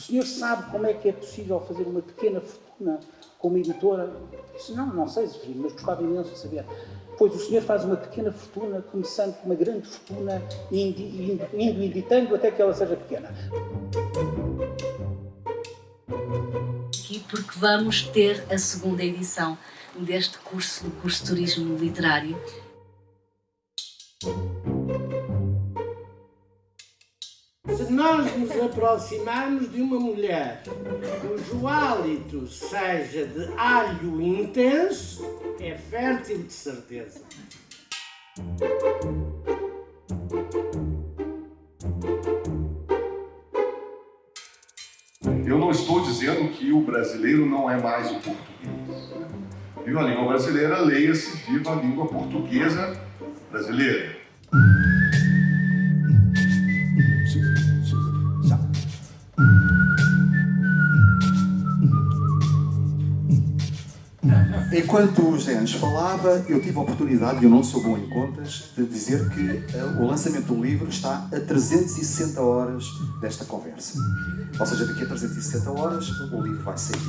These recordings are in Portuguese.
senhor sabe como é que é possível fazer uma pequena fortuna como editora? Disse, não, não sei, Severino, mas gostava imenso de saber. Pois o senhor faz uma pequena fortuna, começando com uma grande fortuna, indo, indo, indo editando até que ela seja pequena. Aqui porque vamos ter a segunda edição deste curso, do curso de Turismo Literário. Nós nos aproximarmos de uma mulher cujo hálito seja de alho intenso, é fértil de certeza. Eu não estou dizendo que o brasileiro não é mais o português. Viva a língua brasileira, leia-se Viva a língua portuguesa brasileira. Enquanto o nos falava, eu tive a oportunidade, e eu não sou bom em contas, de dizer que uh, o lançamento do livro está a 360 horas desta conversa. Ou seja, daqui a 360 horas o livro vai sair.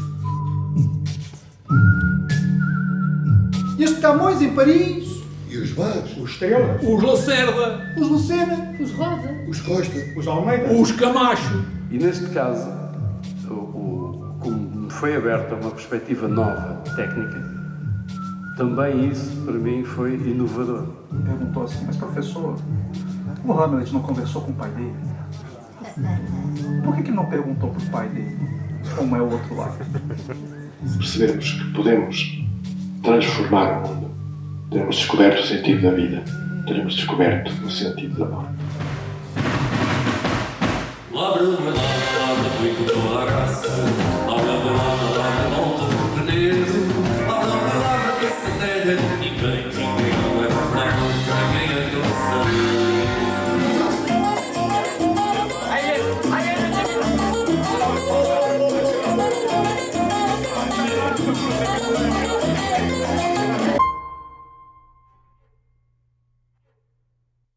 Este Camões em Paris, E os Vaz, os Estrela, Os Lacerda, os Lucena, Os Rosa. os Costa, os Almeida. os Camacho. E neste caso, o, o, foi aberta uma perspectiva nova, técnica, também isso para mim foi inovador. Perguntou assim, mas professor, o Hamlet não conversou com o pai dele? Por que, que não perguntou pro pai dele como é o outro lado? percebemos que podemos transformar o mundo, teremos descoberto o sentido da vida, teremos descoberto o sentido da morte. Lavra, there that anybody